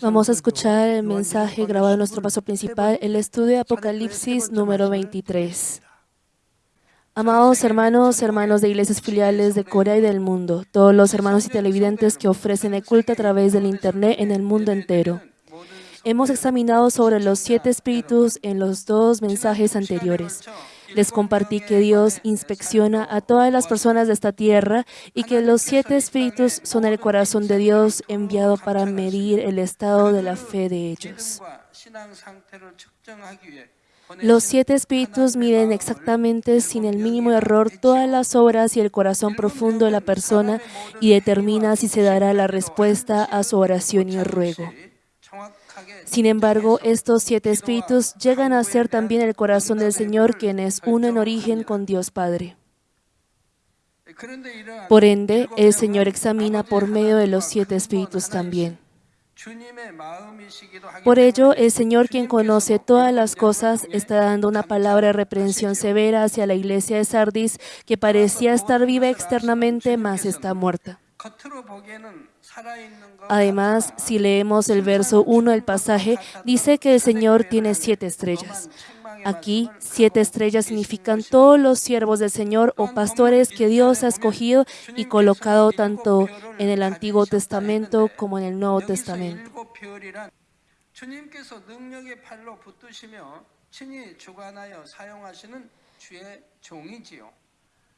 Vamos a escuchar el mensaje grabado en nuestro paso principal, el estudio de Apocalipsis número 23. Amados hermanos, hermanos de iglesias filiales de Corea y del mundo, todos los hermanos y televidentes que ofrecen el culto a través del Internet en el mundo entero. Hemos examinado sobre los siete espíritus en los dos mensajes anteriores. Les compartí que Dios inspecciona a todas las personas de esta tierra y que los siete espíritus son el corazón de Dios enviado para medir el estado de la fe de ellos. Los siete espíritus miden exactamente sin el mínimo error todas las obras y el corazón profundo de la persona y determina si se dará la respuesta a su oración y ruego. Sin embargo, estos siete espíritus llegan a ser también el corazón del Señor, quien es uno en origen con Dios Padre. Por ende, el Señor examina por medio de los siete espíritus también. Por ello, el Señor, quien conoce todas las cosas, está dando una palabra de reprensión severa hacia la iglesia de Sardis, que parecía estar viva externamente, mas está muerta. Además, si leemos el verso 1 del pasaje, dice que el Señor tiene siete estrellas. Aquí, siete estrellas significan todos los siervos del Señor o pastores que Dios ha escogido y colocado tanto en el Antiguo Testamento como en el Nuevo Testamento.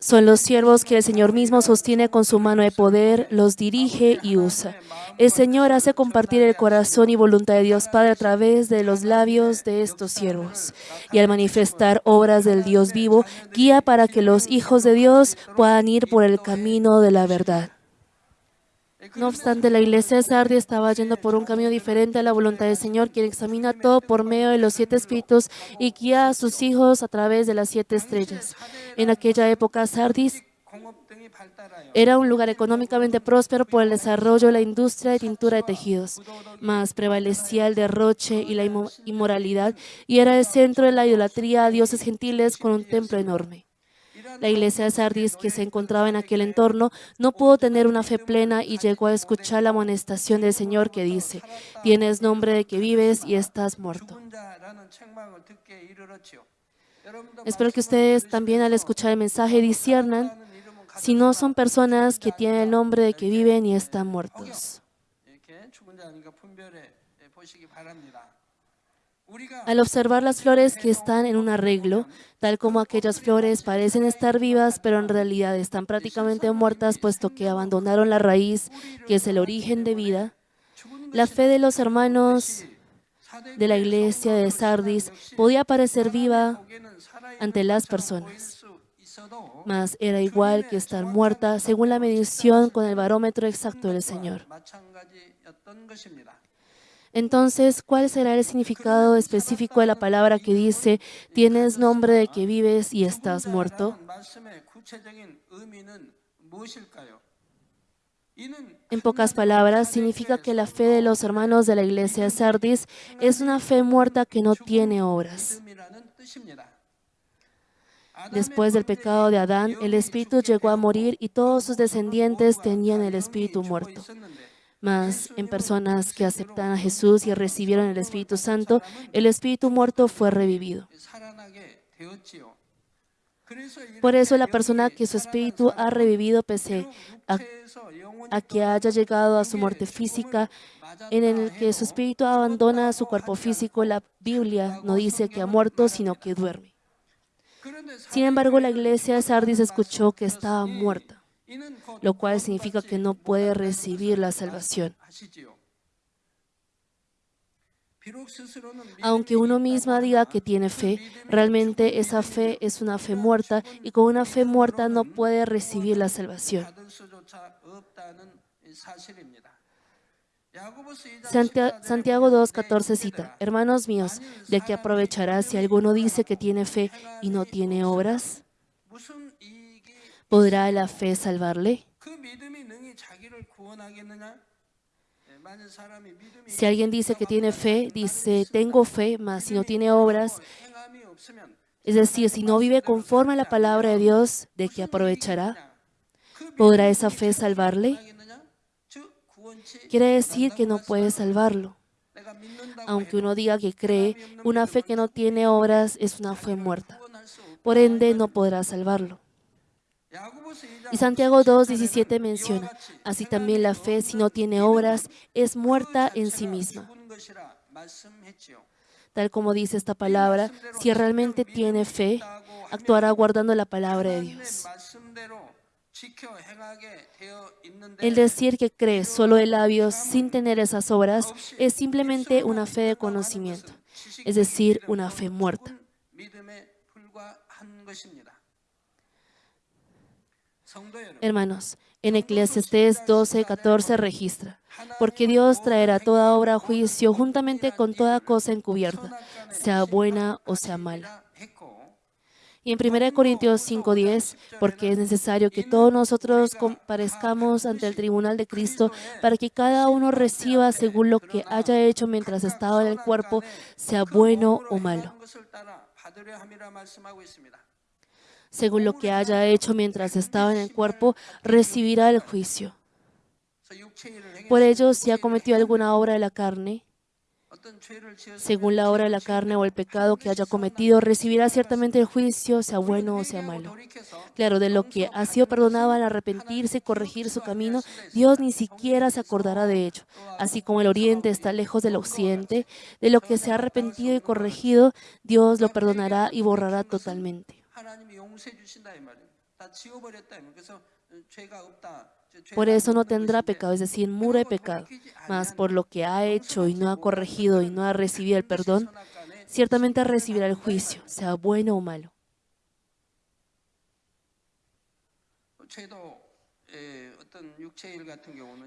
Son los siervos que el Señor mismo sostiene con su mano de poder, los dirige y usa. El Señor hace compartir el corazón y voluntad de Dios Padre a través de los labios de estos siervos. Y al manifestar obras del Dios vivo, guía para que los hijos de Dios puedan ir por el camino de la verdad. No obstante, la iglesia de Sardi estaba yendo por un camino diferente a la voluntad del Señor, quien examina todo por medio de los siete espíritus y guía a sus hijos a través de las siete estrellas. En aquella época, Sardis era un lugar económicamente próspero por el desarrollo de la industria de tintura de tejidos, mas prevalecía el derroche y la inmoralidad y era el centro de la idolatría a dioses gentiles con un templo enorme. La iglesia de Sardis, que se encontraba en aquel entorno, no pudo tener una fe plena y llegó a escuchar la amonestación del Señor que dice, tienes nombre de que vives y estás muerto. Espero que ustedes también al escuchar el mensaje disciernan si no son personas que tienen el nombre de que viven y están muertos. Al observar las flores que están en un arreglo, tal como aquellas flores parecen estar vivas, pero en realidad están prácticamente muertas, puesto que abandonaron la raíz, que es el origen de vida, la fe de los hermanos de la iglesia de Sardis podía parecer viva ante las personas, mas era igual que estar muerta según la medición con el barómetro exacto del Señor. Entonces, ¿cuál será el significado específico de la palabra que dice, tienes nombre de que vives y estás muerto? En pocas palabras, significa que la fe de los hermanos de la iglesia de Sardis es una fe muerta que no tiene obras. Después del pecado de Adán, el espíritu llegó a morir y todos sus descendientes tenían el espíritu muerto. Mas en personas que aceptan a Jesús y recibieron el Espíritu Santo, el Espíritu muerto fue revivido. Por eso la persona que su espíritu ha revivido pese a, que haya llegado a su muerte física, en el que su espíritu abandona su cuerpo físico, la Biblia no dice que ha muerto, sino que duerme. Sin embargo, la iglesia de Sardis escuchó que estaba muerta lo cual significa que no puede recibir la salvación. Aunque uno misma diga que tiene fe, realmente esa fe es una fe muerta y con una fe muerta no puede recibir la salvación. Santiago 2.14 cita, Hermanos míos, ¿de qué aprovechará si alguno dice que tiene fe y no tiene obras? ¿Podrá la fe salvarle? Si alguien dice que tiene fe, dice, tengo fe, mas si no tiene obras, es decir, si no vive conforme a la palabra de Dios, ¿de qué aprovechará? ¿Podrá esa fe salvarle? quiere decir que no puede salvarlo. Aunque uno diga que cree, una fe que no tiene obras es una fe muerta. Por ende, no podrá salvarlo. Y Santiago 2.17 menciona, así también la fe, si no tiene obras, es muerta en sí misma. Tal como dice esta palabra, si realmente tiene fe, actuará guardando la palabra de Dios. El decir que cree solo de labios sin tener esas obras es simplemente una fe de conocimiento, es decir, una fe muerta. Hermanos, en Eclesiastés 12, 14 registra, porque Dios traerá toda obra a juicio juntamente con toda cosa encubierta, sea buena o sea mala. Y en 1 Corintios 5:10, porque es necesario que todos nosotros comparezcamos ante el tribunal de Cristo para que cada uno reciba según lo que haya hecho mientras estaba en el cuerpo, sea bueno o malo según lo que haya hecho mientras estaba en el cuerpo, recibirá el juicio. Por ello, si ha cometido alguna obra de la carne, según la obra de la carne o el pecado que haya cometido, recibirá ciertamente el juicio, sea bueno o sea malo. Claro, de lo que ha sido perdonado al arrepentirse y corregir su camino, Dios ni siquiera se acordará de ello. Así como el oriente está lejos del occidente, de lo que se ha arrepentido y corregido, Dios lo perdonará y borrará totalmente. Por eso no tendrá pecado, es decir, muro de pecado. Mas por lo que ha hecho y no ha corregido y no ha recibido el perdón, ciertamente recibirá el juicio, sea bueno o malo.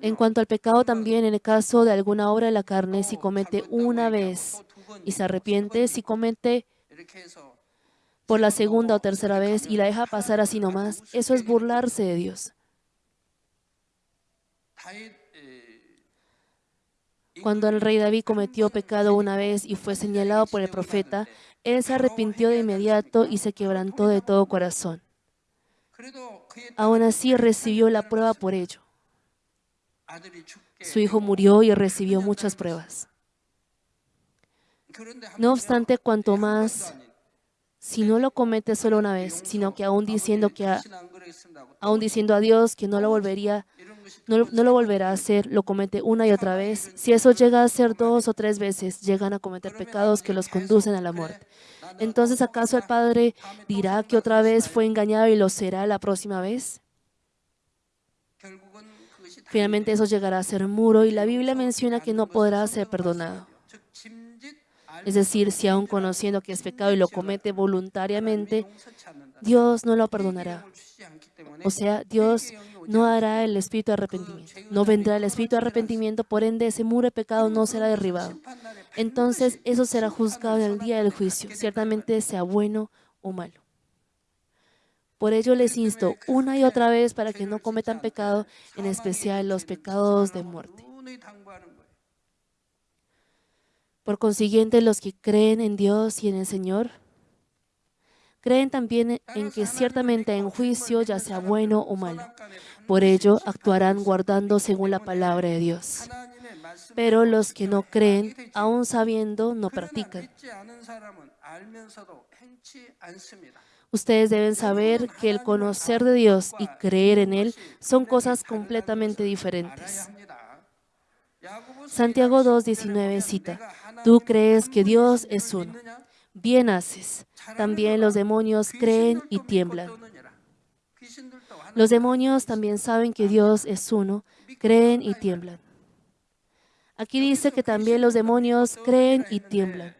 En cuanto al pecado, también en el caso de alguna obra de la carne, si comete una vez y se arrepiente, si comete por la segunda o tercera vez y la deja pasar así nomás, eso es burlarse de Dios. Cuando el rey David cometió pecado una vez y fue señalado por el profeta, él se arrepintió de inmediato y se quebrantó de todo corazón. Aún así recibió la prueba por ello. Su hijo murió y recibió muchas pruebas. No obstante, cuanto más si no lo comete solo una vez, sino que aún diciendo que aún diciendo a Dios que no lo volvería no, lo volverá a hacer, lo comete una y otra vez. Si eso llega a ser dos o tres veces, llegan a cometer pecados que los conducen a la muerte. Entonces, ¿acaso el Padre dirá que otra vez fue engañado y lo será la próxima vez? Finalmente eso llegará a ser muro y la Biblia menciona que no podrá ser perdonado. Es decir, si aún conociendo que es pecado y lo comete voluntariamente, Dios no lo perdonará. O sea, Dios no hará el espíritu de arrepentimiento. No vendrá el espíritu de arrepentimiento, por ende ese muro de pecado no será derribado. Entonces eso será juzgado en el día del juicio, ciertamente sea bueno o malo. Por ello les insto una y otra vez para que no cometan pecado, en especial los pecados de muerte. Por consiguiente, los que creen en Dios y en el Señor, creen también en que ciertamente en juicio, ya sea bueno o malo. Por ello, actuarán guardando según la palabra de Dios. Pero los que no creen, aún sabiendo, no practican. Ustedes deben saber que el conocer de Dios y creer en Él son cosas completamente diferentes. Santiago 2.19 cita, Tú crees que Dios es uno. Bien haces. También los demonios creen y tiemblan. Los demonios también saben que Dios es uno, creen y tiemblan. Aquí dice que también los demonios creen y tiemblan.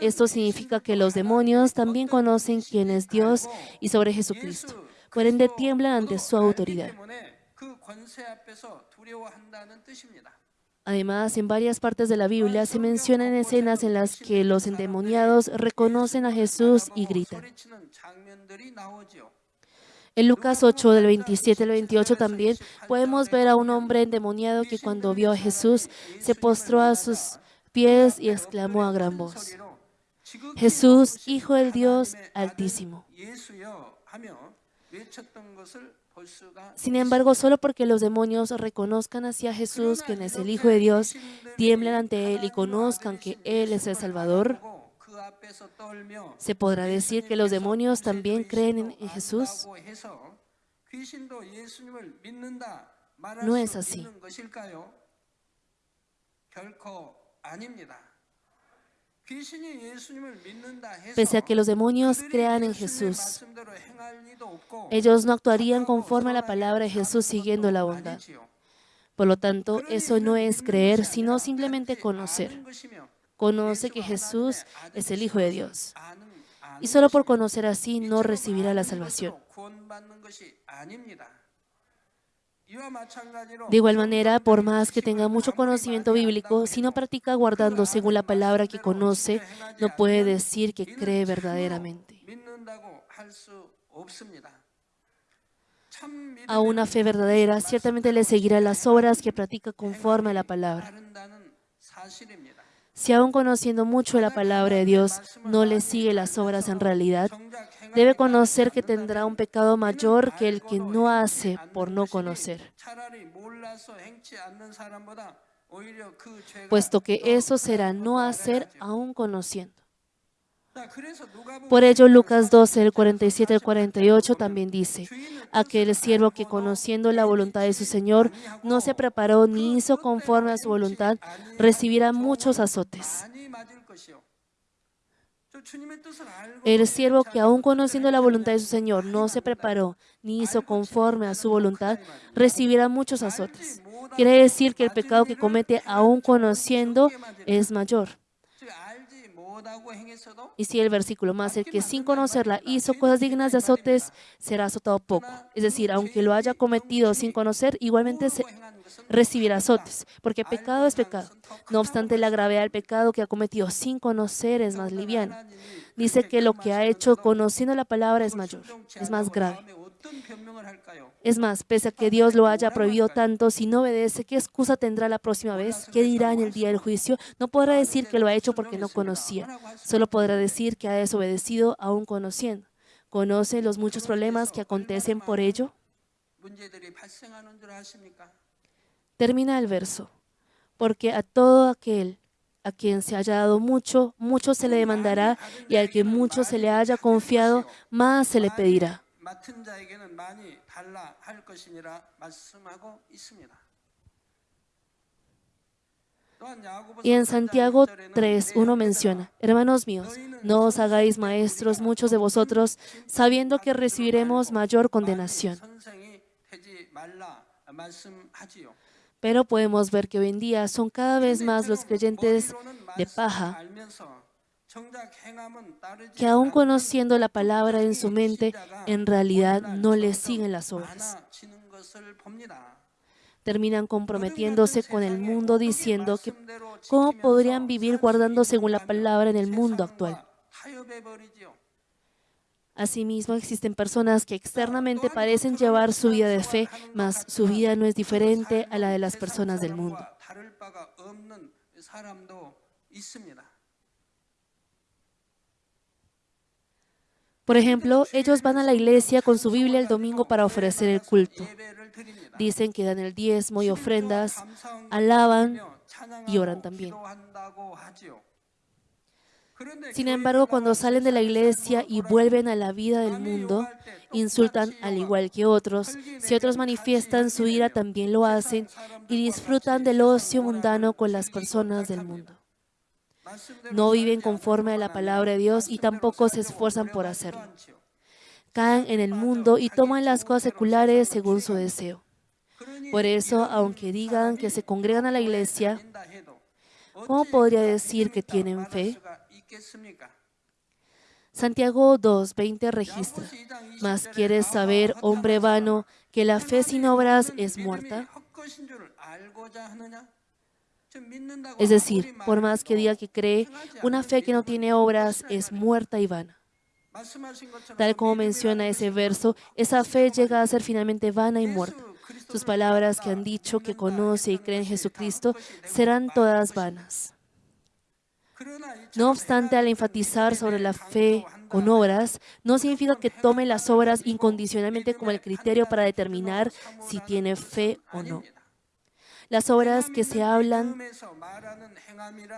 Esto significa que los demonios también conocen quién es Dios y sobre Jesucristo. Por ende, tiemblan ante su autoridad. Además, en varias partes de la Biblia se mencionan escenas en las que los endemoniados reconocen a Jesús y gritan. En Lucas 8, del 27 al 28 también podemos ver a un hombre endemoniado que cuando vio a Jesús se postró a sus pies y exclamó a gran voz, Jesús, Hijo del Dios Altísimo. Sin embargo, solo porque los demonios reconozcan hacia Jesús, quien es el Hijo de Dios, tiemblen ante Él y conozcan que Él es el Salvador, ¿se podrá decir que los demonios también creen en Jesús? No es así. Pese a que los demonios crean en Jesús, ellos no actuarían conforme a la palabra de Jesús siguiendo la bondad. Por lo tanto, eso no es creer, sino simplemente conocer. Conoce que Jesús es el Hijo de Dios. Y solo por conocer así no recibirá la salvación. De igual manera, por más que tenga mucho conocimiento bíblico, si no practica guardando según la palabra que conoce, no puede decir que cree verdaderamente. A una fe verdadera ciertamente le seguirá las obras que practica conforme a la palabra. Si aún conociendo mucho la palabra de Dios no le sigue las obras en realidad, debe conocer que tendrá un pecado mayor que el que no hace por no conocer, puesto que eso será no hacer aún conociendo. Por ello, Lucas 12, el 47 al 48 también dice, aquel siervo que conociendo la voluntad de su Señor no se preparó ni hizo conforme a su voluntad, recibirá muchos azotes. El siervo que aún conociendo la voluntad de su Señor no se preparó ni hizo conforme a su voluntad, recibirá muchos azotes. Quiere decir que el pecado que comete aún conociendo es mayor. Y si el versículo más el que sin conocerla hizo cosas dignas de azotes, será azotado poco. Es decir, aunque lo haya cometido sin conocer, igualmente se recibirá azotes, porque pecado es pecado. No obstante, la gravedad del pecado que ha cometido sin conocer es más liviana. Dice que lo que ha hecho conociendo la palabra es mayor, es más grave. Es más, pese a que Dios lo haya prohibido tanto, si no obedece, ¿qué excusa tendrá la próxima vez? ¿Qué dirá en el día del juicio? No podrá decir que lo ha hecho porque no conocía. Solo podrá decir que ha desobedecido aún conociendo. ¿Conoce los muchos problemas que acontecen por ello? Termina el verso. Porque a todo aquel a quien se haya dado mucho, mucho se le demandará, y al que mucho se le haya confiado, más se le pedirá. Y en Santiago 3, uno menciona, hermanos míos, no os hagáis maestros muchos de vosotros, sabiendo que recibiremos mayor condenación. Pero podemos ver que hoy en día son cada vez más los creyentes de paja que aún conociendo la palabra en su mente, en realidad no le siguen las obras. Terminan comprometiéndose con el mundo diciendo que cómo podrían vivir guardando según la palabra en el mundo actual. Asimismo, existen personas que externamente parecen llevar su vida de fe, mas su vida no es diferente a la de las personas del mundo. Por ejemplo, ellos van a la iglesia con su Biblia el domingo para ofrecer el culto. Dicen que dan el diezmo y ofrendas, alaban y oran también. Sin embargo, cuando salen de la iglesia y vuelven a la vida del mundo, insultan al igual que otros. Si otros manifiestan su ira, también lo hacen y disfrutan del ocio mundano con las personas del mundo no viven conforme a la palabra de Dios y tampoco se esfuerzan por hacerlo. Caen en el mundo y toman las cosas seculares según su deseo. Por eso, aunque digan que se congregan a la iglesia, ¿cómo podría decir que tienen fe? Santiago 2.20 registra, ¿Mas quieres saber, hombre vano, que la fe sin obras es muerta? Es decir, por más que diga que cree, una fe que no tiene obras es muerta y vana. Tal como menciona ese verso, esa fe llega a ser finalmente vana y muerta. Sus palabras que han dicho que conoce y cree en Jesucristo serán todas vanas. No obstante, al enfatizar sobre la fe con obras, no significa que tome las obras incondicionalmente como el criterio para determinar si tiene fe o no. Las obras que se hablan,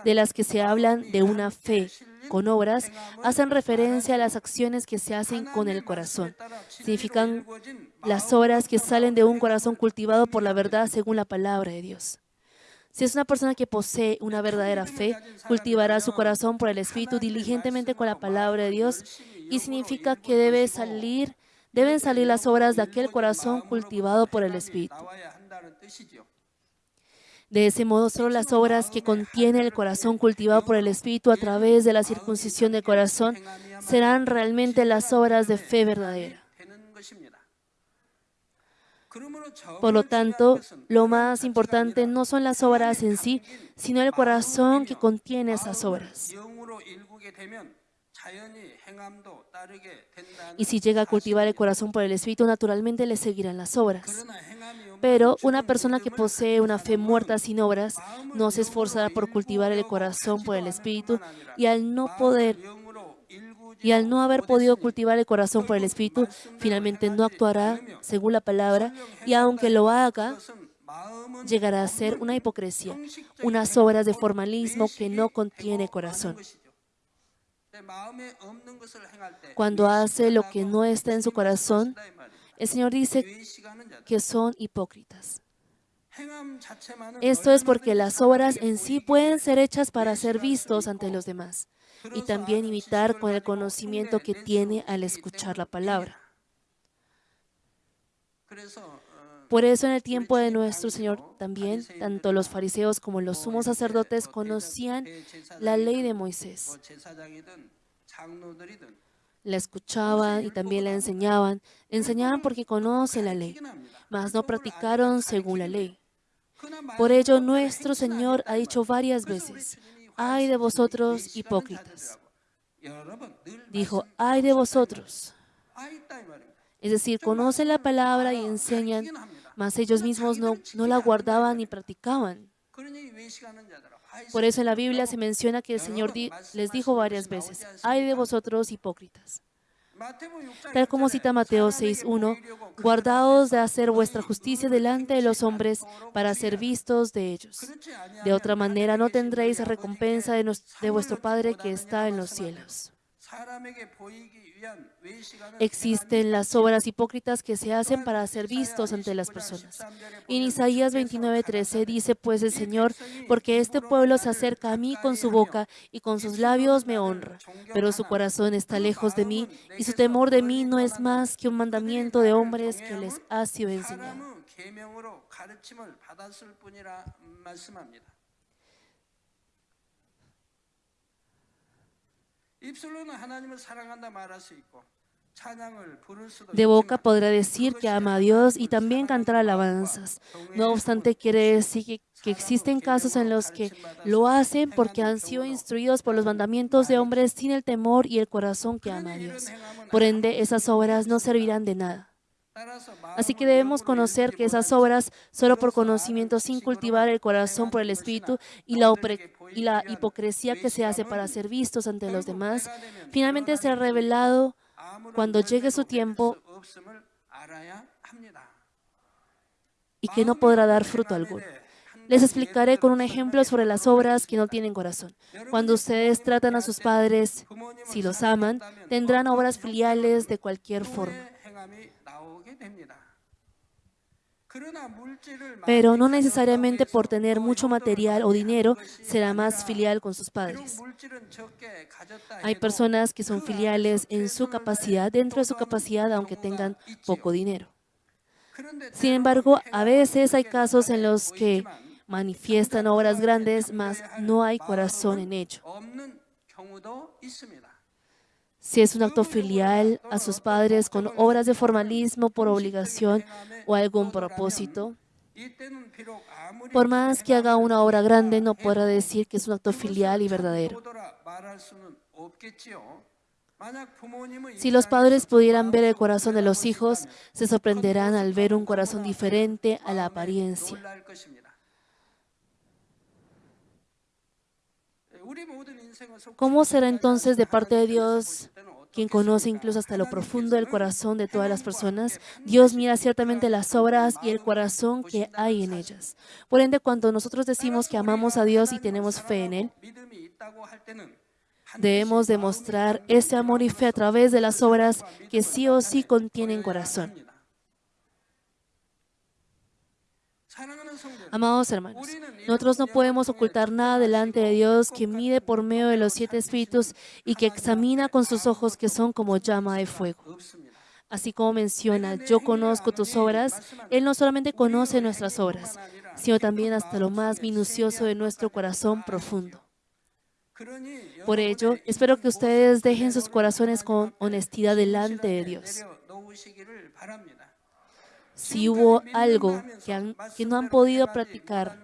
de las que se hablan de una fe con obras, hacen referencia a las acciones que se hacen con el corazón. Significan las obras que salen de un corazón cultivado por la verdad según la palabra de Dios. Si es una persona que posee una verdadera fe, cultivará su corazón por el Espíritu diligentemente con la palabra de Dios y significa que debe salir, deben salir las obras de aquel corazón cultivado por el Espíritu. De ese modo, solo las obras que contiene el corazón cultivado por el Espíritu a través de la circuncisión del corazón serán realmente las obras de fe verdadera. Por lo tanto, lo más importante no son las obras en sí, sino el corazón que contiene esas obras. Y si llega a cultivar el corazón por el Espíritu, naturalmente le seguirán las obras. Pero una persona que posee una fe muerta sin obras no se esforzará por cultivar el corazón por el Espíritu y al no poder y al no haber podido cultivar el corazón por el Espíritu, finalmente no actuará según la palabra y aunque lo haga, llegará a ser una hipocresía, unas obras de formalismo que no contiene corazón. Cuando hace lo que no está en su corazón, el Señor dice que son hipócritas. Esto es porque las obras en sí pueden ser hechas para ser vistos ante los demás y también imitar con el conocimiento que tiene al escuchar la palabra. Por eso en el tiempo de nuestro Señor también, tanto los fariseos como los sumos sacerdotes conocían la ley de Moisés la escuchaban y también la enseñaban. Enseñaban porque conocen la ley, mas no practicaron según la ley. Por ello, nuestro Señor ha dicho varias veces, ay de vosotros hipócritas. Dijo, ay de vosotros. Es decir, conocen la palabra y enseñan, mas ellos mismos no, no la guardaban ni practicaban. Por eso en la Biblia se menciona que el Señor les dijo varias veces, ay de vosotros hipócritas. Tal como cita Mateo 6.1, guardaos de hacer vuestra justicia delante de los hombres para ser vistos de ellos. De otra manera no tendréis recompensa de, de vuestro Padre que está en los cielos. Existen las obras hipócritas que se hacen para ser vistos ante las personas. En Isaías 29:13 dice pues el Señor, porque este pueblo se acerca a mí con su boca y con sus labios me honra, pero su corazón está lejos de mí y su temor de mí no es más que un mandamiento de hombres que les ha sido enseñado. De boca podrá decir que ama a Dios y también cantar alabanzas. No obstante, quiere decir que, que, existen casos en los que lo hacen porque han sido instruidos por los mandamientos de hombres sin el temor y el corazón que ama a Dios. Por ende, esas obras no servirán de nada. Así que debemos conocer que esas obras, solo por conocimiento, sin cultivar el corazón por el Espíritu y la, hipocresía que se hace para ser vistos ante los demás, finalmente será revelado cuando llegue su tiempo y que no podrá dar fruto alguno. Les explicaré con un ejemplo sobre las obras que no tienen corazón. Cuando ustedes tratan a sus padres, si los aman, tendrán obras filiales de cualquier forma. Pero no necesariamente por tener mucho material o dinero será más filial con sus padres. Hay personas que son filiales en su capacidad, dentro de su capacidad, aunque tengan poco dinero. Sin embargo, a veces hay casos en los que manifiestan obras grandes, mas no hay corazón en ello si es un acto filial a sus padres con obras de formalismo por obligación o algún propósito. Por más que haga una obra grande, no podrá decir que es un acto filial y verdadero. Si los padres pudieran ver el corazón de los hijos, se sorprenderán al ver un corazón diferente a la apariencia. ¿Cómo será entonces de parte de Dios, quien conoce incluso hasta lo profundo del corazón de todas las personas? Dios mira ciertamente las obras y el corazón que hay en ellas. Por ende, cuando nosotros decimos que amamos a Dios y tenemos fe en Él, debemos demostrar ese amor y fe a través de las obras que sí o sí contienen corazón. Amados hermanos, nosotros no podemos ocultar nada delante de Dios que mide por medio de los siete espíritus y que examina con sus ojos que son como llama de fuego. Así como menciona, yo conozco tus obras, Él no solamente conoce nuestras obras, sino también hasta lo más minucioso de nuestro corazón profundo. Por ello, espero que ustedes dejen sus corazones con honestidad delante de Dios si hubo algo que, no han podido practicar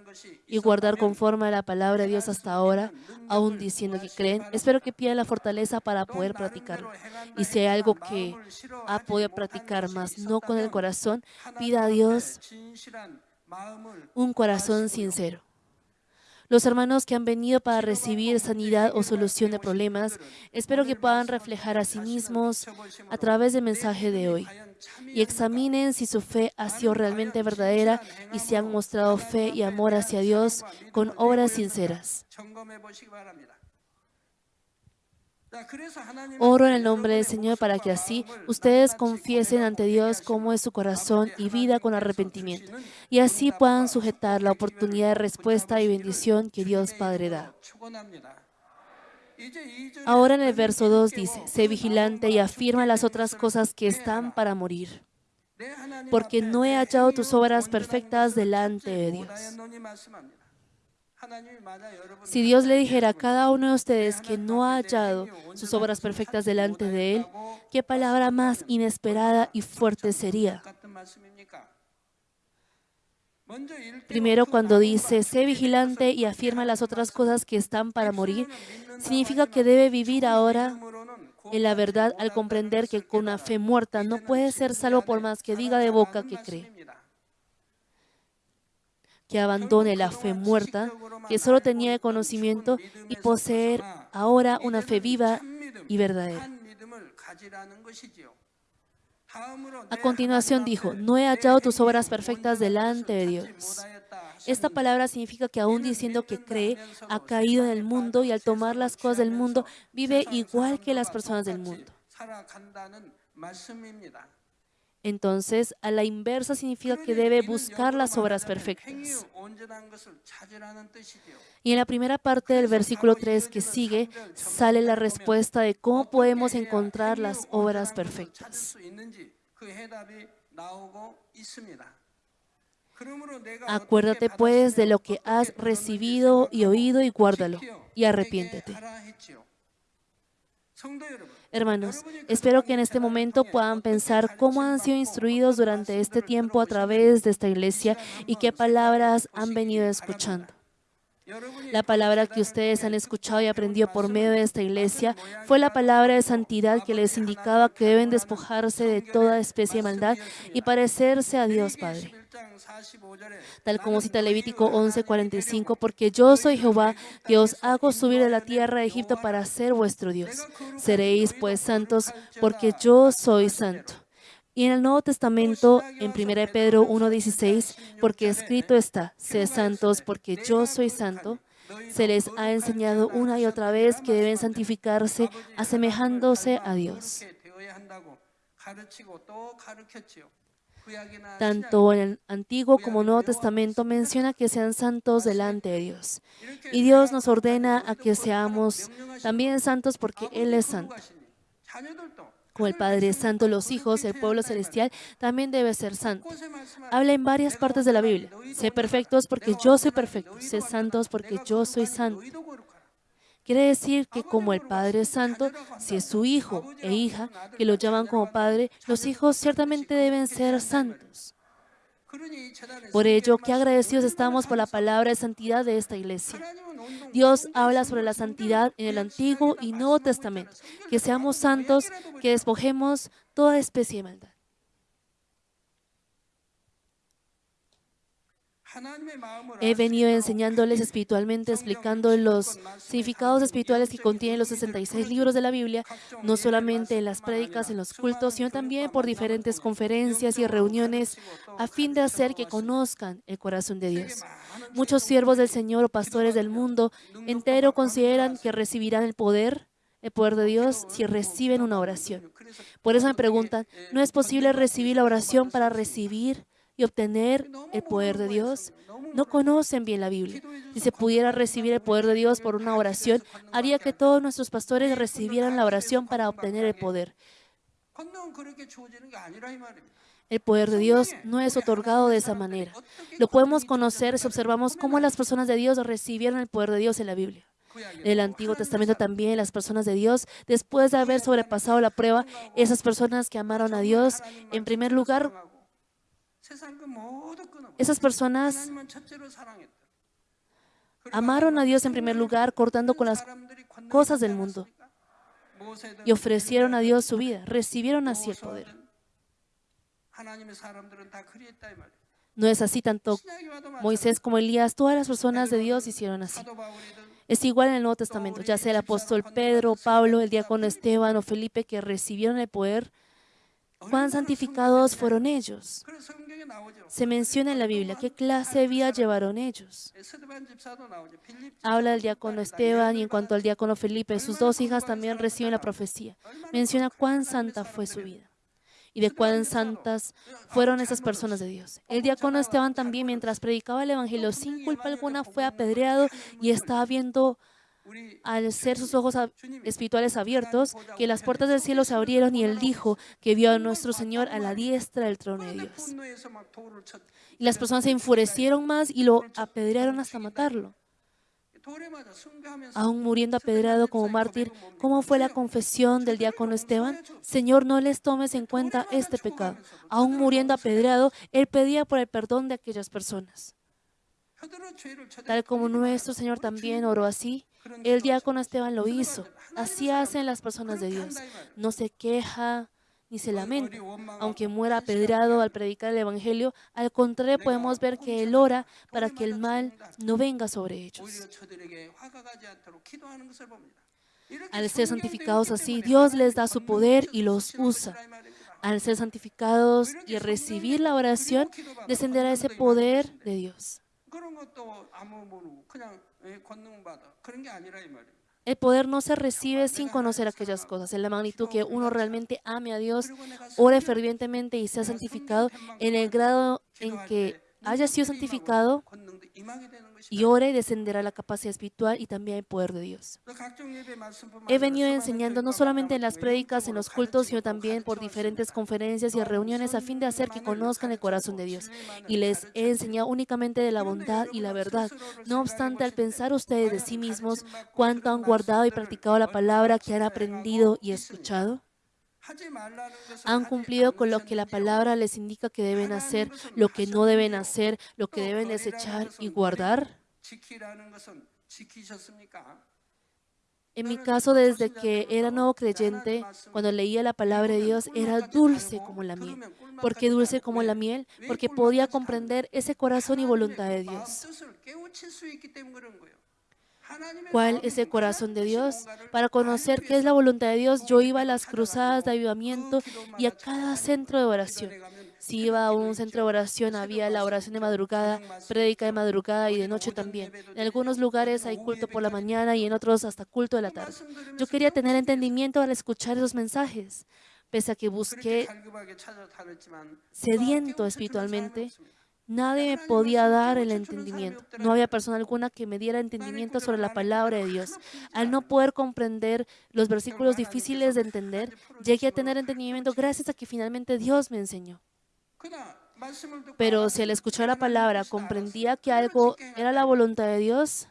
y guardar conforme a la palabra de Dios hasta ahora, aún diciendo que creen, espero que pidan la fortaleza para poder practicarlo. Y si hay algo que ha podido practicar más, no con el corazón, pida a Dios un corazón sincero. Los hermanos que han venido para recibir sanidad o solución de problemas, espero que puedan reflejar a sí mismos a través del mensaje de hoy y examinen si su fe ha sido realmente verdadera y si han mostrado fe y amor hacia Dios con obras sinceras. Oro en el nombre del Señor para que así ustedes confiesen ante Dios cómo es su corazón y vida con arrepentimiento, y así puedan sujetar la oportunidad de respuesta y bendición que Dios Padre da. Ahora en el verso 2 dice, sé vigilante y afirma las otras cosas que están para morir, porque no he hallado tus obras perfectas delante de Dios. Si Dios le dijera a cada uno de ustedes que no ha hallado sus obras perfectas delante de Él, ¿qué palabra más inesperada y fuerte sería? Primero, cuando dice, sé vigilante y afirma las otras cosas que están para morir, significa que debe vivir ahora en la verdad al comprender que con una fe muerta no puede ser salvo por más que diga de boca que cree. Que abandone la fe muerta, que solo tenía conocimiento, y poseer ahora una fe viva y verdadera. A continuación dijo, no he hallado tus obras perfectas delante de Dios. Esta palabra significa que aún diciendo que cree, ha caído en el mundo y al tomar las cosas del mundo vive igual que las personas del mundo. Entonces, a la inversa significa que debe buscar las obras perfectas. Y en la primera parte del versículo 3 que sigue, sale la respuesta de cómo podemos encontrar las obras perfectas. Acuérdate pues de lo que has recibido y oído y guárdalo y arrepiéntete. Hermanos, espero que en este momento puedan pensar cómo han sido instruidos durante este tiempo a través de esta iglesia y qué palabras han venido escuchando. La palabra que ustedes han escuchado y aprendido por medio de esta iglesia fue la palabra de santidad que les indicaba que deben despojarse de toda especie de maldad y parecerse a Dios Padre. Tal como cita Levítico 11:45, porque yo soy Jehová, que os hago subir de la tierra de Egipto para ser vuestro Dios. Seréis pues santos, porque yo soy santo. Y en el Nuevo Testamento, en 1 Pedro 1.16, porque escrito está, sé santos porque yo soy santo, se les ha enseñado una y otra vez que deben santificarse asemejándose a Dios. Tanto en el Antiguo como Nuevo Testamento menciona que sean santos delante de Dios. Y Dios nos ordena a que seamos también santos porque Él es santo. Como el Padre es santo, los hijos, el pueblo celestial, también debe ser santo. Habla en varias partes de la Biblia. Sé perfectos porque yo soy perfecto. Sé santos porque yo soy santo. Quiere decir que como el Padre es santo, si es su hijo e hija, que lo llaman como Padre, los hijos ciertamente deben ser santos. Por ello, qué agradecidos estamos por la palabra de santidad de esta iglesia. Dios habla sobre la santidad en el Antiguo y Nuevo Testamento, que seamos santos, que despojemos toda especie de maldad. He venido enseñándoles espiritualmente, explicando los significados espirituales que contienen los 66 libros de la Biblia, no solamente en las prédicas, en los cultos, sino también por diferentes conferencias y reuniones, a fin de hacer que conozcan el corazón de Dios. Muchos siervos del Señor o pastores del mundo entero consideran que recibirán el poder el poder de Dios si reciben una oración. Por eso me preguntan, ¿no es posible recibir la oración para recibir y obtener el poder de Dios? No conocen bien la Biblia. Si se pudiera recibir el poder de Dios por una oración, haría que todos nuestros pastores recibieran la oración para obtener el poder. El poder de Dios no es otorgado de esa manera. Lo podemos conocer si observamos cómo las personas de Dios recibieron el poder de Dios en la Biblia. En el Antiguo Testamento también las personas de Dios, después de haber sobrepasado la prueba, esas personas que amaron a Dios, en primer lugar, esas personas amaron a Dios en primer lugar, cortando con las cosas del mundo y ofrecieron a Dios su vida, recibieron así el poder. No es así tanto Moisés como Elías, todas las personas de Dios hicieron así. Es igual en el Nuevo Testamento, ya sea el apóstol Pedro, Pablo, el diácono Esteban o Felipe que recibieron el poder, cuán santificados fueron ellos. Se menciona en la Biblia qué clase de vida llevaron ellos. Habla del diácono Esteban y en cuanto al diácono Felipe, sus dos hijas también reciben la profecía. Menciona cuán santa fue su vida y de cuán santas fueron esas personas de Dios. El diácono Esteban también, mientras predicaba el Evangelio sin culpa alguna, fue apedreado y estaba viendo al ser sus ojos espirituales abiertos, que las puertas del cielo se abrieron y él dijo que vio a nuestro Señor a la diestra del trono de Dios. Y las personas se enfurecieron más y lo apedrearon hasta matarlo aún muriendo apedrado como mártir, ¿cómo fue la confesión del diácono Esteban? Señor, no les tomes en cuenta este pecado. Aún muriendo apedrado, él pedía por el perdón de aquellas personas. Tal como nuestro Señor también oró así, el diácono Esteban lo hizo. Así hacen las personas de Dios. No se queja, ni se lamenta. Aunque muera apedreado al predicar el Evangelio, al contrario podemos ver que Él ora para que el mal no venga sobre ellos. Al ser santificados así, Dios les da su poder y los usa. Al ser santificados y recibir la oración, descenderá ese poder de Dios. El poder no se recibe sin conocer aquellas cosas. En la magnitud que uno realmente ame a Dios, ore fervientemente y sea santificado, en el grado en que haya sido santificado y ore, descenderá la capacidad espiritual y también el poder de Dios. He venido enseñando no solamente en las prédicas, en los cultos, sino también por diferentes conferencias y reuniones a fin de hacer que conozcan el corazón de Dios. Y les he enseñado únicamente de la bondad y la verdad. No obstante, al pensar ustedes de sí mismos cuánto han guardado y practicado la palabra que han aprendido y escuchado, han cumplido con lo que la palabra les indica que deben hacer, lo que no deben hacer, lo que deben desechar y guardar. En mi caso, desde que era nuevo creyente, cuando leía la palabra de Dios, era dulce como la miel. ¿Por qué dulce como la miel? Porque podía comprender ese corazón y voluntad de Dios. ¿Cuál es el corazón de Dios? Para conocer qué es la voluntad de Dios, yo iba a las cruzadas de avivamiento y a cada centro de oración. Si iba a un centro de oración, había la oración de madrugada, prédica de madrugada y de noche también. En algunos lugares hay culto por la mañana y en otros hasta culto de la tarde. Yo quería tener entendimiento al escuchar esos mensajes. Pese a que busqué sediento espiritualmente, Nadie me podía dar el entendimiento. No había persona alguna que me diera entendimiento sobre la palabra de Dios. Al no poder comprender los versículos difíciles de entender, llegué a tener entendimiento gracias a que finalmente Dios me enseñó. Pero si al escuchar la palabra comprendía que algo era la voluntad de Dios,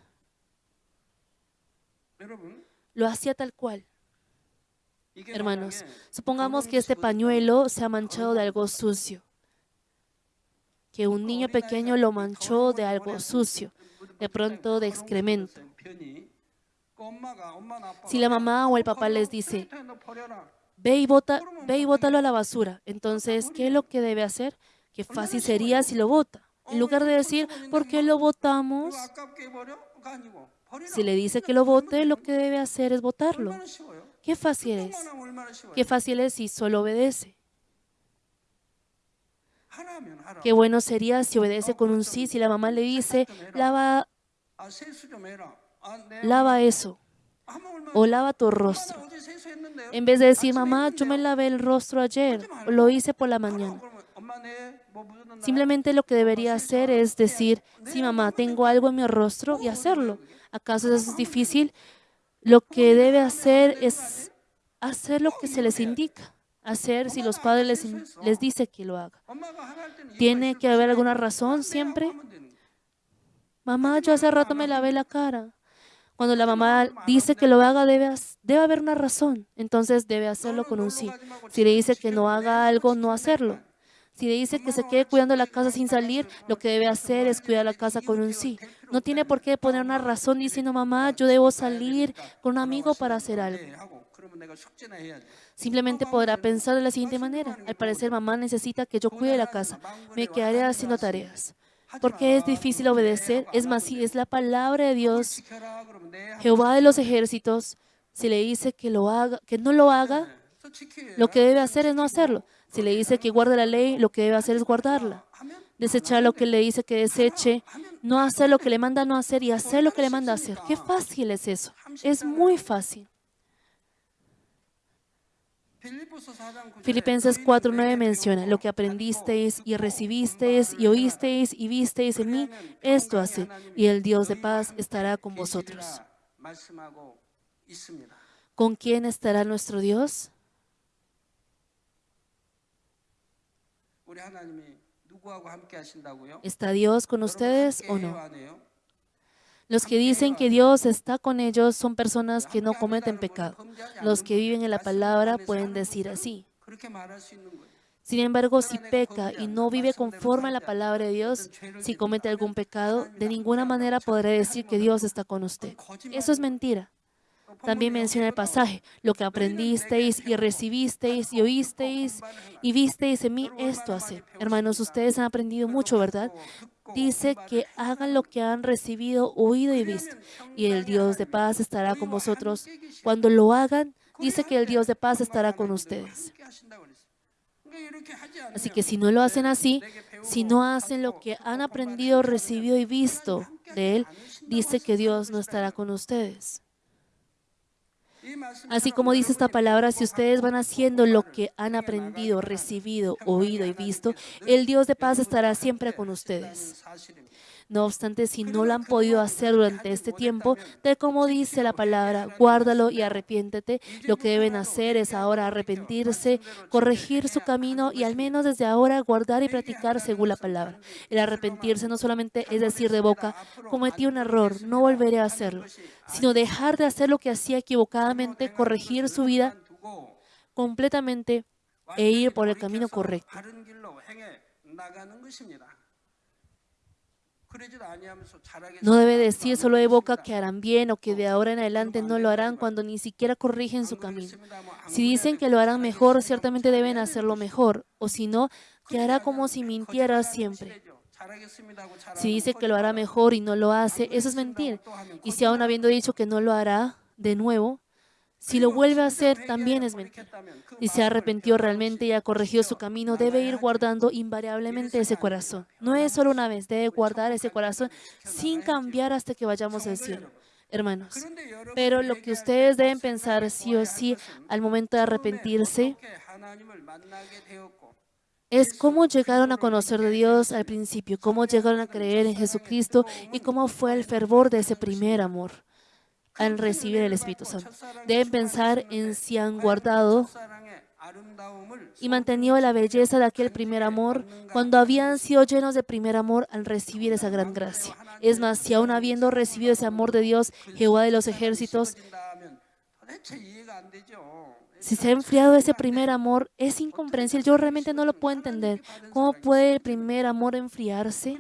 lo hacía tal cual. Hermanos, supongamos que este pañuelo se ha manchado de algo sucio que un niño pequeño lo manchó de algo sucio, de pronto de excremento. Si la mamá o el papá les dice, ve y, bota, ve y bótalo a la basura, entonces, ¿qué es lo que debe hacer? Qué fácil sería si lo bota. En lugar de decir, ¿por qué lo botamos? Si le dice que lo vote, lo que debe hacer es votarlo. Qué fácil es. Qué fácil es si solo obedece. Qué bueno sería si obedece con un sí, si la mamá le dice, lava, lava eso, o lava tu rostro. En vez de decir, mamá, yo me lavé el rostro ayer, lo hice por la mañana. Simplemente lo que debería hacer es decir, sí. Mamá, tengo algo en mi rostro y hacerlo. ¿Acaso eso es difícil? Lo que debe hacer es hacer lo que se les indica hacer si los padres les, dicen que lo haga. Tiene que haber alguna razón siempre. Mamá, yo hace rato me lavé la cara. Cuando la mamá dice que lo haga, debe, debe haber una razón. Entonces debe hacerlo con un sí. Si le dice que no haga algo, no hacerlo. Si le dice que se quede cuidando la casa sin salir, lo que debe hacer es cuidar la casa con un sí. No tiene por qué poner una razón diciendo, mamá, yo debo salir con un amigo para hacer algo. Simplemente podrá pensar de la siguiente manera. Al parecer, mamá necesita que yo cuide la casa. Me quedaré haciendo tareas. Porque es difícil obedecer. Es más, si es la palabra de Dios, Jehová de los ejércitos, si le dice que, no lo haga, lo que debe hacer es no hacerlo. Si le dice que guarde la ley, lo que debe hacer es guardarla. Desechar lo que le dice que deseche, no hacer lo que le manda no hacer y hacer lo que le manda hacer. Qué fácil es eso. Es muy fácil. Filipenses 4.9 menciona, lo que aprendisteis y recibisteis y oísteis y visteis en mí, esto hace, y el Dios de paz estará con vosotros. ¿Con quién estará nuestro Dios? ¿Está Dios con ustedes o no? Los que dicen que Dios está con ellos son personas que no cometen pecado. Los que viven en la palabra pueden decir así. Sin embargo, si peca y no vive conforme a la palabra de Dios, si comete algún pecado, de ninguna manera podrá decir que Dios está con usted. Eso es mentira. También menciona el pasaje, lo que aprendisteis y recibisteis y oísteis y visteis en mí, esto hace. Hermanos, ustedes han aprendido mucho, ¿verdad? dice que hagan lo que han recibido, oído y visto, y el Dios de paz estará con vosotros. Cuando lo hagan, dice que el Dios de paz estará con ustedes. Así que si no lo hacen así, si no hacen lo que han aprendido, recibido y visto de Él, dice que Dios no estará con ustedes. Así como dice esta palabra, si ustedes van haciendo lo que han aprendido, recibido, oído y visto, el Dios de paz estará siempre con ustedes. No obstante, si no lo han podido hacer durante este tiempo, tal como dice la palabra, guárdalo y arrepiéntete. Lo que deben hacer es ahora arrepentirse, corregir su camino y al menos desde ahora guardar y practicar según la palabra. El arrepentirse no solamente es decir de boca, cometí un error, no volveré a hacerlo, sino dejar de hacer lo que hacía equivocadamente, corregir su vida completamente e ir por el camino correcto. No debe decir solo de boca que harán bien o que de ahora en adelante no lo harán cuando ni siquiera corrigen su camino. Si dicen que lo harán mejor, ciertamente deben hacerlo mejor, o si no, que hará como si mintiera siempre. Si dice que lo hará mejor y no lo hace, eso es mentir. Y si aún habiendo dicho que no lo hará de nuevo, si lo vuelve a hacer, también es mentir. Si se arrepintió realmente y ha corregido su camino, debe ir guardando invariablemente ese corazón. No es solo una vez, debe guardar ese corazón sin cambiar hasta que vayamos al cielo. Hermanos, pero lo que ustedes deben pensar sí o sí al momento de arrepentirse es cómo llegaron a conocer de Dios al principio, cómo llegaron a creer en Jesucristo y cómo fue el fervor de ese primer amor al recibir el Espíritu Santo. Deben pensar en si han guardado y mantenido la belleza de aquel primer amor cuando habían sido llenos de primer amor al recibir esa gran gracia. Es más, si aún habiendo recibido ese amor de Dios, Jehová de los ejércitos, si se ha enfriado ese primer amor, es incomprensible. Yo realmente no lo puedo entender. ¿Cómo puede el primer amor enfriarse?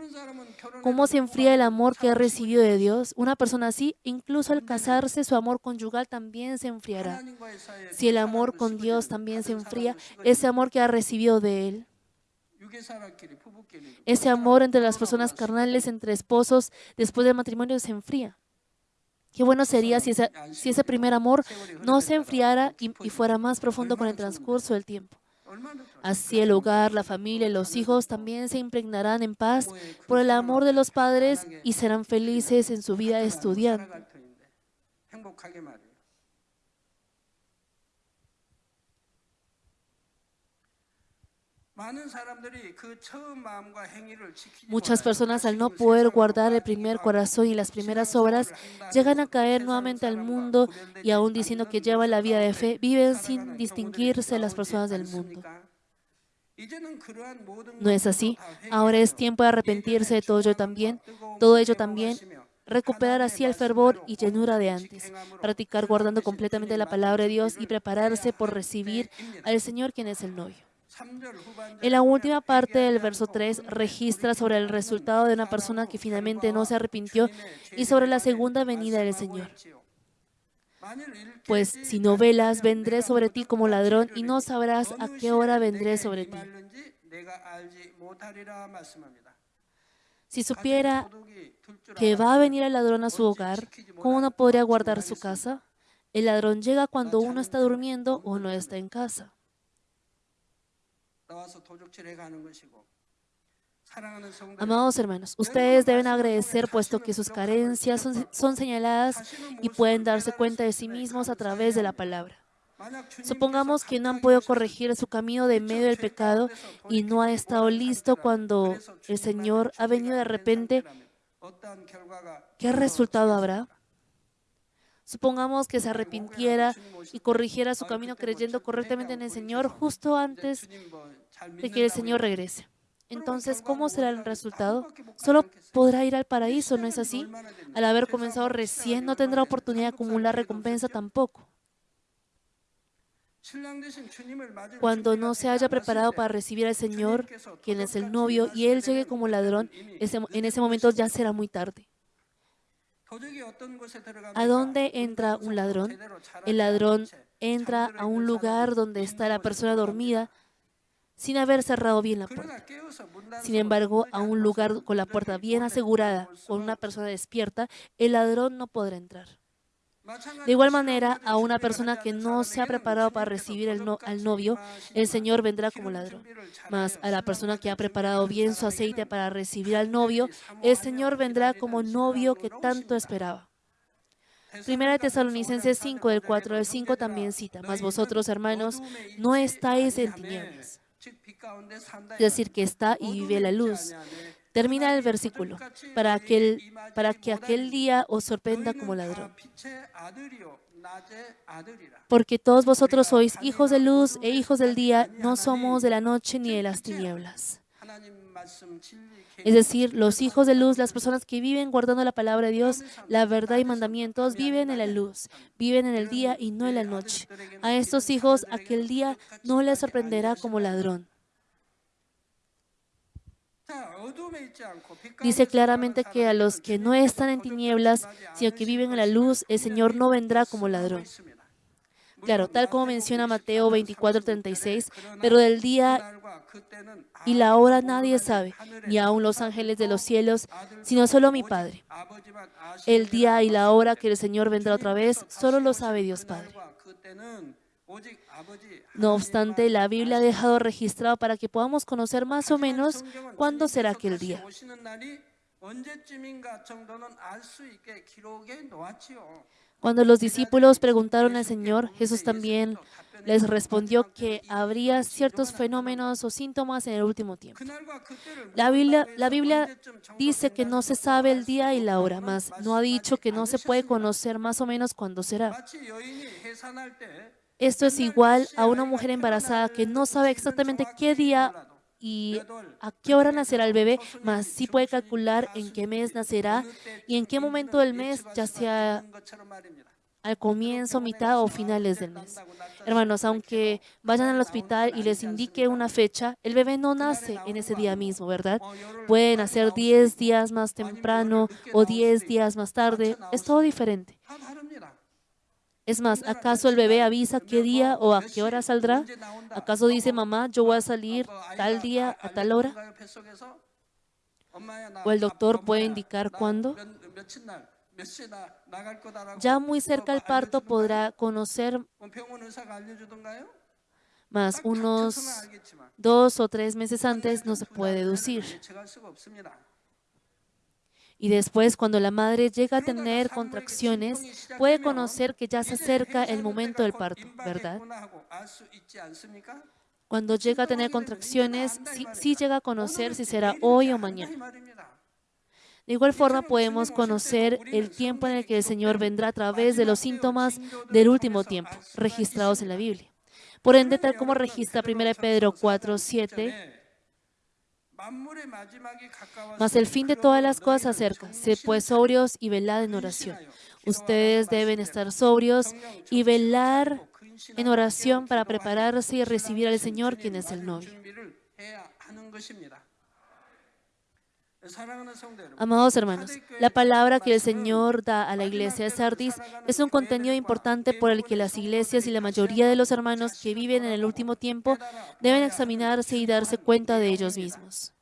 cómo se enfría el amor que ha recibido de Dios, una persona así, incluso al casarse, su amor conyugal también se enfriará. Si el amor con Dios también se enfría, ese amor que ha recibido de Él, ese amor entre las personas carnales, entre esposos, después del matrimonio se enfría. Qué bueno sería si, si ese primer amor no se enfriara y fuera más profundo con el transcurso del tiempo. Así el hogar, la familia y los hijos también se impregnarán en paz por el amor de los padres y serán felices en su vida estudiante. Muchas personas al no poder guardar el primer corazón y las primeras obras llegan a caer nuevamente al mundo y aún diciendo que llevan la vida de fe, viven sin distinguirse las personas del mundo. No es así. Ahora es tiempo de arrepentirse de todo ello también, todo ello también, recuperar así el fervor y llenura de antes, practicar guardando completamente la palabra de Dios y prepararse por recibir al Señor quien es el novio. En la última parte del verso 3 registra sobre el resultado de una persona que finalmente no se arrepintió y sobre la segunda venida del Señor. Pues si no velas, vendré sobre ti como ladrón y no sabrás a qué hora vendré sobre ti. Si supiera que va a venir el ladrón a su hogar, ¿cómo no podría guardar su casa? El ladrón llega cuando uno está durmiendo o no está en casa. Amados hermanos, ustedes deben agradecer puesto que sus carencias son, son señaladas y pueden darse cuenta de sí mismos a través de la palabra. Supongamos que no han podido corregir su camino de medio del pecado y no ha estado listo cuando el Señor ha venido de repente. ¿Qué resultado habrá? Supongamos que se arrepintiera y corrigiera su camino creyendo correctamente en el Señor justo antes de que el Señor regrese. Entonces, ¿cómo será el resultado? Solo podrá ir al paraíso, ¿no es así? Al haber comenzado recién, no tendrá oportunidad de acumular recompensa tampoco. Cuando no se haya preparado para recibir al Señor, quien es el novio, y Él llegue como ladrón, en ese momento ya será muy tarde. ¿A dónde entra un ladrón? El ladrón entra a un lugar donde está la persona dormida sin haber cerrado bien la puerta. Sin embargo, a un lugar con la puerta bien asegurada, con una persona despierta, el ladrón no podrá entrar. De igual manera, a una persona que no se ha preparado para recibir el no- al novio, el Señor vendrá como ladrón. Mas a la persona que ha preparado bien su aceite para recibir al novio, el Señor vendrá como novio que tanto esperaba. Primera de Tesalonicenses 5, del 4 al 5 también cita, mas vosotros, hermanos, no estáis en tinieblas. Es decir, que está y vive la luz. Termina el versículo, para, aquel, para que aquel día os sorprenda como ladrón. Porque todos vosotros sois hijos de luz e hijos del día, no somos de la noche ni de las tinieblas. Es decir, los hijos de luz, las personas que viven guardando la palabra de Dios, la verdad y mandamientos, viven en la luz, viven en el día y no en la noche. A estos hijos aquel día no les sorprenderá como ladrón. Dice claramente que a los que no están en tinieblas, sino que viven en la luz, el Señor no vendrá como ladrón. Claro, tal como menciona Mateo 24:36, pero del día y la hora nadie sabe, ni aun los ángeles de los cielos, sino solo mi Padre. El día y la hora que el Señor vendrá otra vez, solo lo sabe Dios Padre. No obstante, la Biblia ha dejado registrado para que podamos conocer más o menos cuándo será aquel día. Cuando los discípulos preguntaron al Señor, Jesús también les respondió que habría ciertos fenómenos o síntomas en el último tiempo. La Biblia, la Biblia dice que no se sabe el día y la hora, más. no ha dicho que no se puede conocer más o menos cuándo será. Esto es igual a una mujer embarazada que no sabe exactamente qué día y a qué hora nacerá el bebé, mas sí puede calcular en qué mes nacerá y en qué momento del mes, ya sea al comienzo, mitad o finales del mes. Hermanos, aunque vayan al hospital y les indique una fecha, el bebé no nace en ese día mismo, ¿verdad? Puede nacer 10 días más temprano o 10 días más tarde, es todo diferente. Es más, ¿acaso el bebé avisa qué día o a qué hora saldrá? ¿Acaso dice, mamá, yo voy a salir tal día a tal hora? ¿O el doctor puede indicar cuándo? Ya muy cerca al parto podrá conocer más unos dos o tres meses antes no se puede deducir. Y después, cuando la madre llega a tener contracciones, puede conocer que ya se acerca el momento del parto, ¿verdad? Cuando llega a tener contracciones, sí, sí llega a conocer si será hoy o mañana. De igual forma podemos conocer el tiempo en el que el Señor vendrá a través de los síntomas del último tiempo, registrados en la Biblia. Por ende, tal como registra 1 Pedro 4, 7, mas el fin de todas las cosas acerca. Sed pues sobrios y velad en oración. Ustedes deben estar sobrios y velar en oración para prepararse y recibir al Señor, quien es el novio. Amados hermanos, la palabra que el Señor da a la iglesia de Sardis es un contenido importante por el que las iglesias y la mayoría de los hermanos que viven en el último tiempo deben examinarse y darse cuenta de ellos mismos.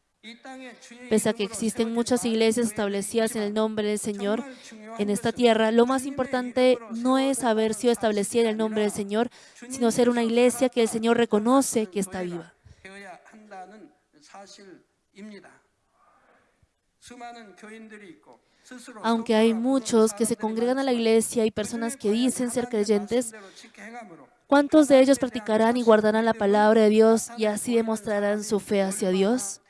Pese a que existen muchas iglesias establecidas en el nombre del Señor en esta tierra, lo más importante no es haber sido establecida en el nombre del Señor, sino ser una iglesia que el Señor reconoce que está viva. Aunque hay muchos que se congregan a la iglesia y personas que dicen ser creyentes, ¿cuántos de ellos practicarán y guardarán la palabra de Dios y así demostrarán su fe hacia Dios?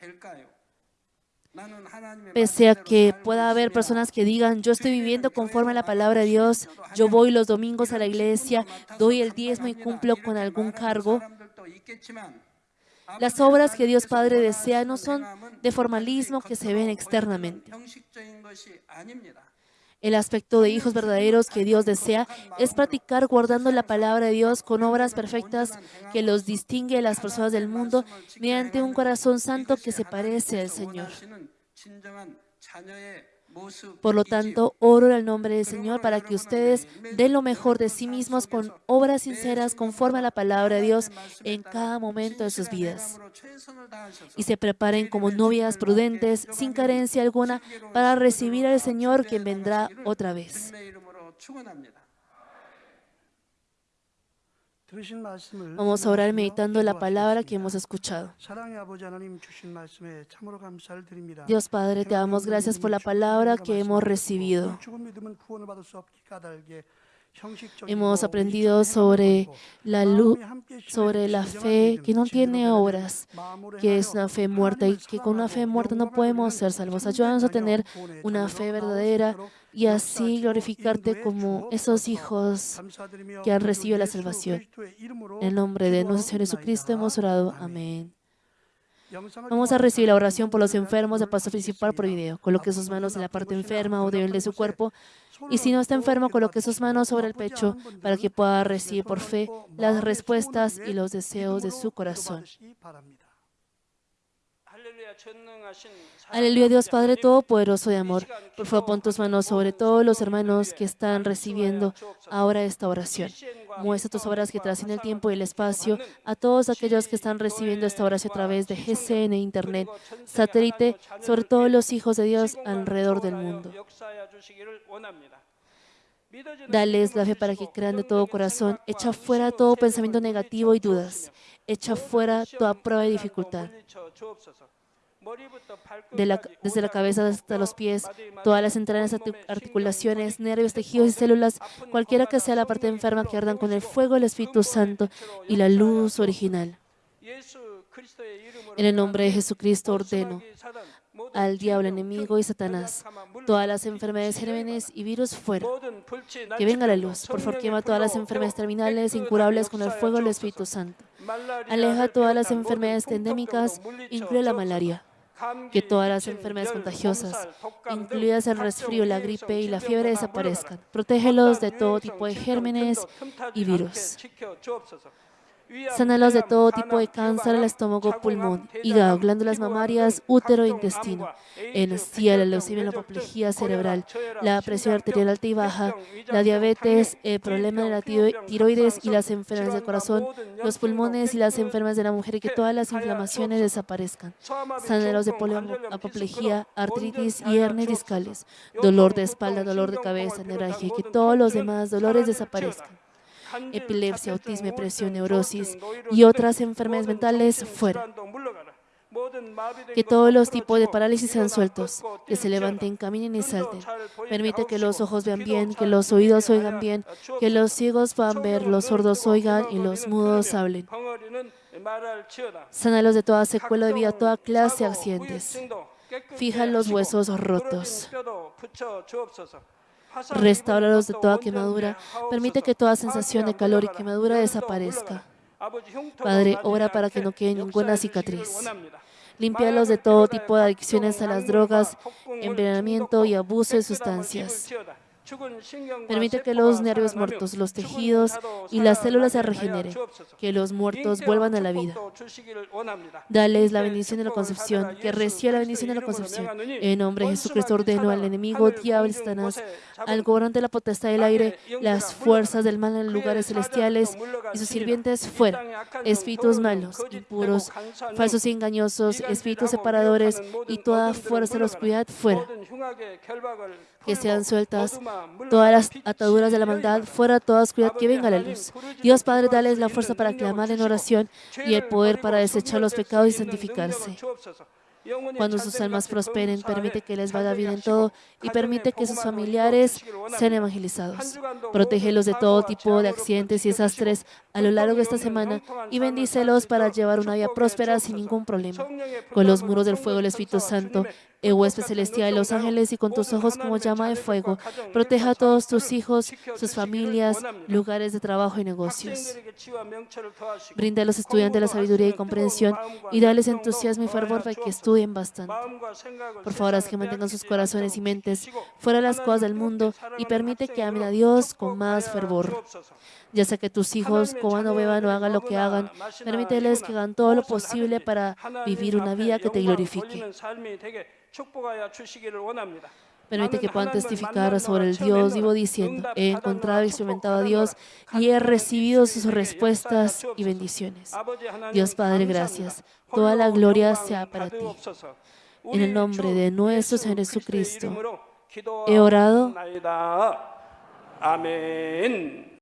Pese a que pueda haber personas que digan, yo estoy viviendo conforme a la palabra de Dios, yo voy los domingos a la iglesia, doy el diezmo y cumplo con algún cargo, las obras que Dios Padre desea no son de formalismo que se ven externamente. El aspecto de hijos verdaderos que Dios desea es practicar guardando la palabra de Dios con obras perfectas que los distingue de las personas del mundo mediante un corazón santo que se parece al Señor. Por lo tanto, oro en el nombre del Señor para que ustedes den lo mejor de sí mismos con obras sinceras conforme a la palabra de Dios en cada momento de sus vidas. Y se preparen como novias prudentes, sin carencia alguna, para recibir al Señor quien vendrá otra vez. Vamos a orar meditando la palabra que hemos escuchado. Dios Padre, te damos gracias por la palabra que hemos recibido. Hemos aprendido sobre la luz, sobre la fe que no tiene obras, que es una fe muerta y que con una fe muerta no podemos ser salvos. Ayúdanos a tener una fe verdadera y así glorificarte como esos hijos que han recibido la salvación. En el nombre de nuestro Señor Jesucristo hemos orado. Amén. Vamos a recibir la oración por los enfermos de paso principal por video. Coloque sus manos en la parte enferma o débil de su cuerpo. Y si no está enfermo, coloque sus manos sobre el pecho para que pueda recibir por fe las respuestas y los deseos de su corazón. Aleluya, Dios Padre Todopoderoso de amor. Por favor, pon tus manos sobre todos los hermanos que están recibiendo ahora esta oración. Muestra tus obras que trascienden el tiempo y el espacio a todos aquellos que están recibiendo esta oración a través de GCN, Internet, satélite, sobre todos los hijos de Dios alrededor del mundo. Dales la fe para que crean de todo corazón. Echa fuera todo pensamiento negativo y dudas. Echa fuera toda prueba y dificultad desde la cabeza hasta los pies, todas las entrañas, articulaciones, nervios, tejidos y células, cualquiera que sea la parte enferma que ardan con el fuego del Espíritu Santo y la luz original. En el nombre de Jesucristo ordeno al diablo enemigo y Satanás, todas las enfermedades, gérmenes y virus fuera. Que venga la luz. Por favor, quema todas las enfermedades terminales, incurables con el fuego del Espíritu Santo. Aleja todas las enfermedades endémicas, incluye la malaria que todas las enfermedades contagiosas, incluidas el resfrío, la gripe y la fiebre, desaparezcan. Protégelos de todo tipo de gérmenes y virus. Sánalos de todo tipo de cáncer, el estómago, pulmón, hígado, glándulas mamarias, útero, intestino, encía, la leucemia, la apoplejía cerebral, la presión arterial alta y baja, la diabetes, el problema de la tiroides y las enfermedades del corazón, los pulmones y las enfermedades de la mujer y que todas las inflamaciones desaparezcan. Sánalos de polio, apoplejía, artritis y hernias discales, dolor de espalda, dolor de cabeza, neuralgia y que todos los demás dolores desaparezcan epilepsia, autismo, depresión, neurosis y otras enfermedades mentales fuera. Que todos los tipos de parálisis sean sueltos, que se levanten, caminen y salten. Permite que los ojos vean bien, que los oídos oigan bien, que los ciegos puedan ver, los sordos oigan y los mudos hablen. Sánalos de toda secuela de vida, toda clase de accidentes. Fija los huesos rotos. Restauralos de toda quemadura. Permite que toda sensación de calor y quemadura desaparezca. Padre, ora para que no quede ninguna cicatriz. Límpialos de todo tipo de adicciones a las drogas, envenenamiento y abuso de sustancias. Permite que los nervios muertos, los tejidos y las células se regeneren, que los muertos vuelvan a la vida. Dales la bendición de la concepción, que reciba la bendición de la concepción. En nombre de Jesucristo ordeno al enemigo, diablo, Satanás, al gobernante de la potestad del aire, las fuerzas del mal en lugares celestiales y sus sirvientes fuera. Espíritus malos, impuros, falsos y engañosos, espíritus separadores y toda fuerza de la oscuridad fuera que sean sueltas todas las ataduras de la maldad, fuera toda oscuridad, que venga la luz. Dios Padre, dale la fuerza para clamar en oración y el poder para desechar los pecados y santificarse. Cuando sus almas prosperen, permite que les vaya bien en todo y permite que sus familiares sean evangelizados. Protégelos de todo tipo de accidentes y desastres a lo largo de esta semana y bendícelos para llevar una vida próspera sin ningún problema. Con los muros del fuego del Espíritu Santo, el huésped celestial de los ángeles y con tus ojos como llama de fuego, proteja a todos tus hijos, sus familias, lugares de trabajo y negocios. Brinda a los estudiantes la sabiduría y comprensión y dales entusiasmo y fervor para que estudien bastante. Por favor, haz que mantengan sus corazones y mentes fuera de las cosas del mundo y permite que amen a Dios con más fervor. Ya sea que tus hijos coman o beban o hagan lo que hagan, permíteles que hagan todo lo posible para vivir una vida que te glorifique. Permite que puedan testificar sobre el Dios vivo diciendo, he encontrado y experimentado a Dios y he recibido sus respuestas y bendiciones. Dios Padre, gracias. Toda la gloria sea para ti. En el nombre de nuestro Señor Jesucristo, he orado. Amén.